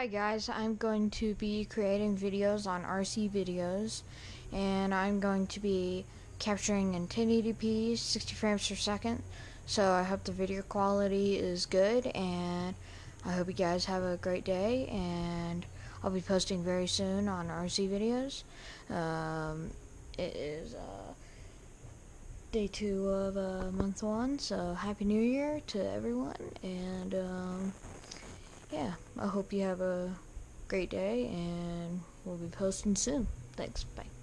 Hi guys, I'm going to be creating videos on RC videos and I'm going to be capturing in 1080p 60 frames per second. So I hope the video quality is good and I hope you guys have a great day and I'll be posting very soon on RC videos. Um, it is uh, day two of uh, month one so happy new year to everyone and um, I hope you have a great day, and we'll be posting soon. Thanks. Bye.